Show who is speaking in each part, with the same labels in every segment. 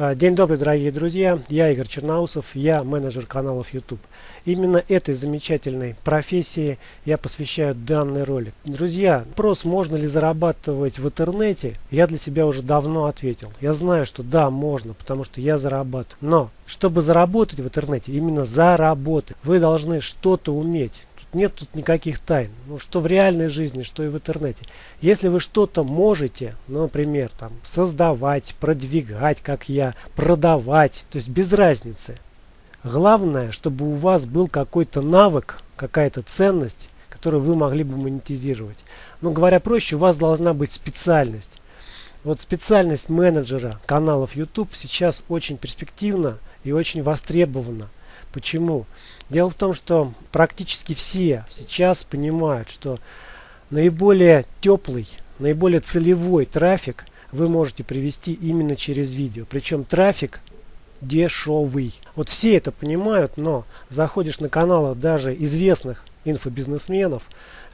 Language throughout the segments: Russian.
Speaker 1: А, день добрый, дорогие друзья. Я Игорь Черноусов, я менеджер каналов YouTube. Именно этой замечательной профессии я посвящаю данный ролик. Друзья, вопрос, можно ли зарабатывать в интернете, я для себя уже давно ответил. Я знаю, что да, можно, потому что я зарабатываю. Но, чтобы заработать в интернете, именно заработать, вы должны что-то уметь нет тут никаких тайн. Ну, что в реальной жизни, что и в интернете. Если вы что-то можете, например, там, создавать, продвигать, как я, продавать, то есть без разницы. Главное, чтобы у вас был какой-то навык, какая-то ценность, которую вы могли бы монетизировать. Ну, говоря проще, у вас должна быть специальность. Вот специальность менеджера каналов YouTube сейчас очень перспективна и очень востребована. Почему? Дело в том, что практически все сейчас понимают, что наиболее теплый, наиболее целевой трафик вы можете привести именно через видео. Причем трафик дешевый. Вот все это понимают, но заходишь на каналы даже известных инфобизнесменов,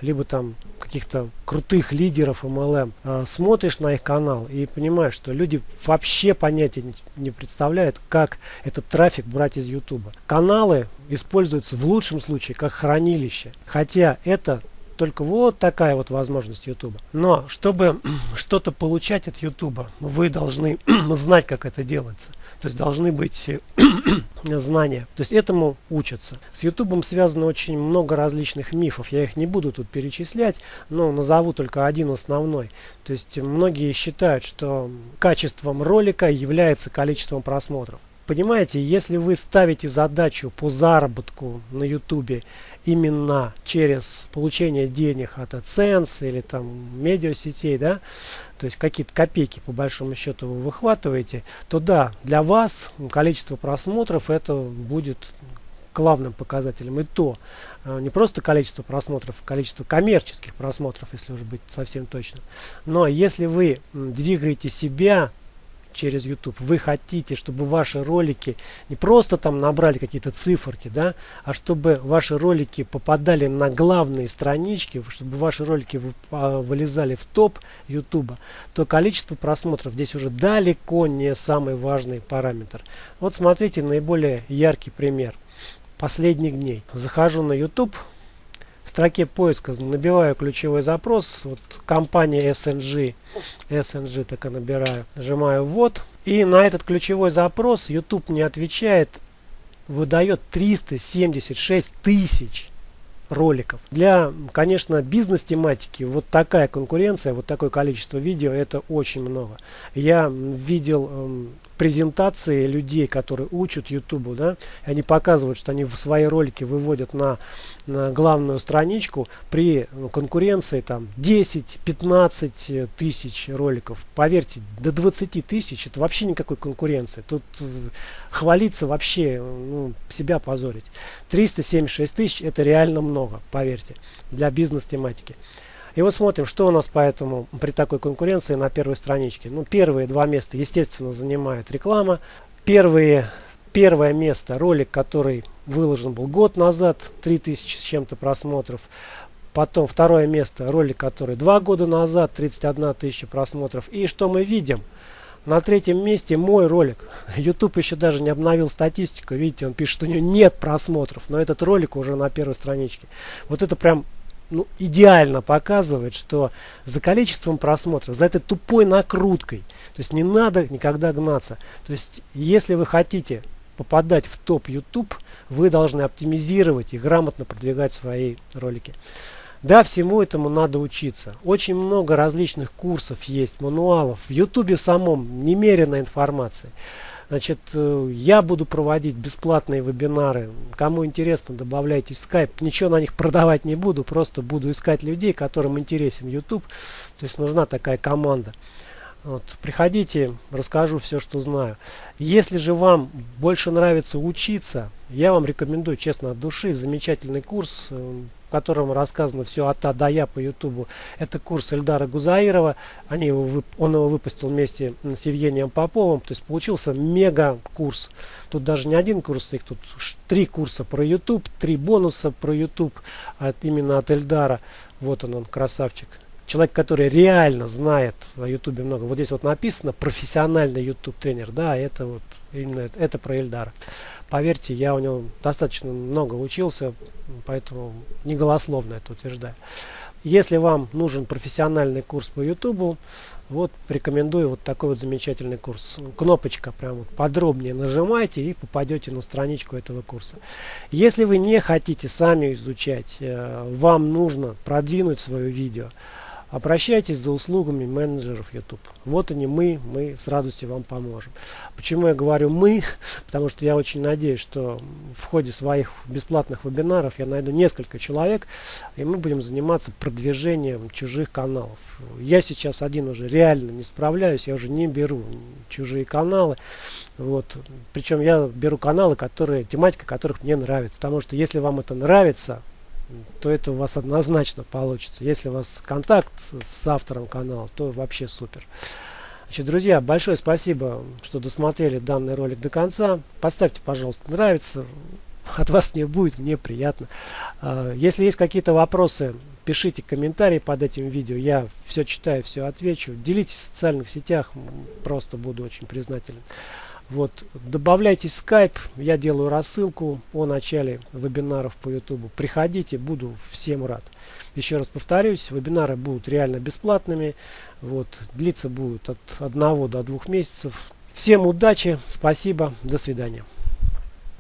Speaker 1: либо там каких-то крутых лидеров MLM, э, смотришь на их канал и понимаешь, что люди вообще понятия не, не представляют, как этот трафик брать из YouTube. Каналы используются в лучшем случае как хранилище, хотя это только вот такая вот возможность YouTube. Но чтобы что-то получать от YouTube, вы должны знать, как это делается. То есть должны быть знания. То есть этому учатся. С YouTube связано очень много различных мифов. Я их не буду тут перечислять, но назову только один основной. То есть многие считают, что качеством ролика является количеством просмотров. Понимаете, если вы ставите задачу по заработку на YouTube именно через получение денег от AdSense или там медиасетей, да, то есть какие-то копейки по большому счету вы выхватываете, то да, для вас количество просмотров это будет главным показателем. И то э, не просто количество просмотров, а количество коммерческих просмотров, если уже быть совсем точным. Но если вы двигаете себя через YouTube, вы хотите, чтобы ваши ролики не просто там набрали какие-то циферки, да, а чтобы ваши ролики попадали на главные странички, чтобы ваши ролики а, вылезали в топ YouTube, то количество просмотров здесь уже далеко не самый важный параметр. Вот смотрите наиболее яркий пример последних дней. Захожу на YouTube, в строке поиска набиваю ключевой запрос, вот компания SNG, SNG так и набираю, нажимаю ввод. И на этот ключевой запрос YouTube не отвечает, выдает 376 тысяч роликов. Для, конечно, бизнес-тематики вот такая конкуренция, вот такое количество видео, это очень много. Я видел эм, презентации людей, которые учат YouTube, да, они показывают, что они в свои ролики выводят на, на главную страничку при ну, конкуренции там 10-15 тысяч роликов. Поверьте, до 20 тысяч это вообще никакой конкуренции. Тут э, хвалиться вообще, ну, себя позорить. 376 тысяч это реально много, поверьте, для бизнес-тематики. И вот смотрим, что у нас поэтому при такой конкуренции на первой страничке. Ну, первые два места, естественно, занимает реклама. Первые, первое место, ролик, который выложен был год назад, 3000 с чем-то просмотров. Потом второе место, ролик, который два года назад, 31 тысяча просмотров. И что мы видим? На третьем месте мой ролик. YouTube еще даже не обновил статистику. Видите, он пишет, что у него нет просмотров. Но этот ролик уже на первой страничке. Вот это прям ну, идеально показывает, что за количеством просмотров, за этой тупой накруткой, то есть не надо никогда гнаться. То есть если вы хотите попадать в топ YouTube, вы должны оптимизировать и грамотно продвигать свои ролики. Да, всему этому надо учиться. Очень много различных курсов есть, мануалов. В YouTube самом немерено информации. Значит, э, я буду проводить бесплатные вебинары. Кому интересно, добавляйте в Skype. Ничего на них продавать не буду, просто буду искать людей, которым интересен YouTube. То есть нужна такая команда. Вот, приходите, расскажу все, что знаю. Если же вам больше нравится учиться, я вам рекомендую, честно, от души, замечательный курс э, котором рассказано все от А до Я по Ютубу. Это курс Эльдара Гузаирова. Они его, он его выпустил вместе с Евгением Поповым. То есть получился мега курс. Тут даже не один курс, их тут три курса про YouTube, три бонуса про YouTube от, именно от Эльдара. Вот он, он красавчик. Человек, который реально знает о YouTube много. Вот здесь вот написано профессиональный YouTube тренер. Да, это вот именно это, это про Эльдара. Поверьте, я у него достаточно много учился, поэтому не голословно это утверждаю. Если вам нужен профессиональный курс по YouTube, вот рекомендую вот такой вот замечательный курс. Кнопочка прям вот подробнее нажимайте и попадете на страничку этого курса. Если вы не хотите сами изучать, э, вам нужно продвинуть свое видео, Обращайтесь за услугами менеджеров YouTube. Вот они мы, мы с радостью вам поможем. Почему я говорю мы? Потому что я очень надеюсь, что в ходе своих бесплатных вебинаров я найду несколько человек, и мы будем заниматься продвижением чужих каналов. Я сейчас один уже реально не справляюсь, я уже не беру чужие каналы. Вот. Причем я беру каналы, которые, тематика которых мне нравится. Потому что если вам это нравится, то это у вас однозначно получится. Если у вас контакт с автором канала, то вообще супер. Значит, друзья, большое спасибо, что досмотрели данный ролик до конца. Поставьте, пожалуйста, нравится. От вас не будет, мне приятно. А, если есть какие-то вопросы, пишите комментарии под этим видео. Я все читаю, все отвечу. Делитесь в социальных сетях, просто буду очень признателен. Вот, добавляйте Skype, я делаю рассылку о начале вебинаров по YouTube. Приходите, буду всем рад. Еще раз повторюсь, вебинары будут реально бесплатными. Вот, длиться будут от 1 до 2 месяцев. Всем удачи, спасибо, до свидания.